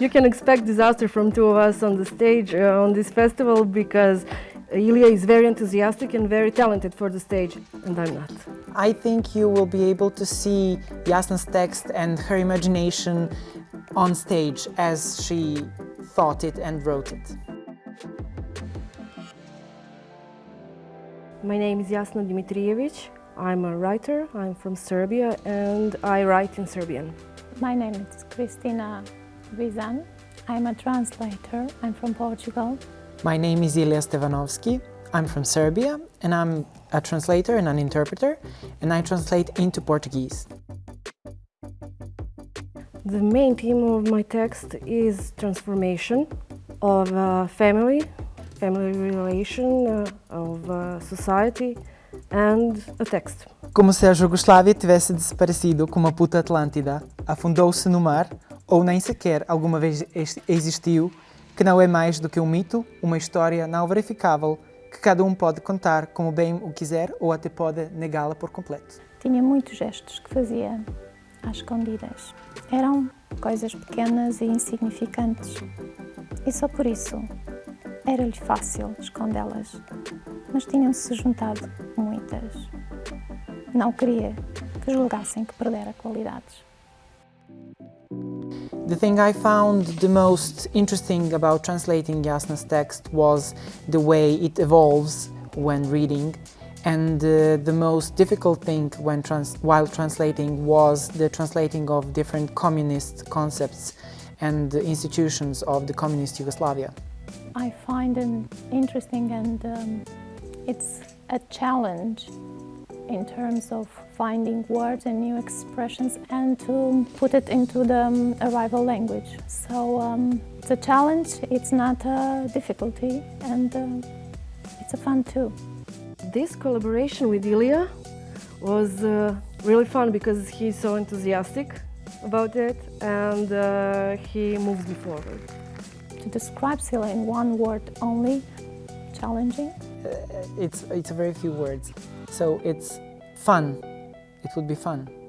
you can expect disaster from two of us on the stage uh, on this festival because Ilya is very enthusiastic and very talented for the stage, and I'm not. I think you will be able to see Jasna's text and her imagination on stage as she thought it and wrote it. My name is Jasna Dimitrijevic. I'm a writer. I'm from Serbia and I write in Serbian. My name is Kristina Vizan. I'm a translator. I'm from Portugal. My name is Ilya Stevanovski. I'm from Serbia and I'm a translator and an interpreter and I translate into Portuguese. The main theme of my text is transformation of uh, family, family relation, uh, of uh, society and a text. Como se a Jugoslávia tivesse desaparecido como a puta Atlântida, afundou-se no mar ou nem sequer alguma vez existiu, que não é mais do que um mito, uma história não verificável que cada um pode contar como bem o quiser ou até pode negá-la por completo. Tinha muitos gestos que fazia às escondidas. Eram coisas pequenas e insignificantes. E só por isso era-lhe fácil escondê-las. Mas tinham-se juntado muitas. Não queria que julgassem que perdera qualidades. The thing I found the most interesting about translating Jasna's text was the way it evolves when reading and uh, the most difficult thing when trans while translating was the translating of different communist concepts and institutions of the communist Yugoslavia. I find it interesting and um, it's a challenge in terms of finding words and new expressions and to put it into the um, arrival language. So um, it's a challenge, it's not a difficulty and uh, it's a fun too. This collaboration with Ilya was uh, really fun because he's so enthusiastic about it and uh, he moves me forward. To describe CELA in one word only, challenging? Uh, it's, it's very few words. So it's fun. It would be fun.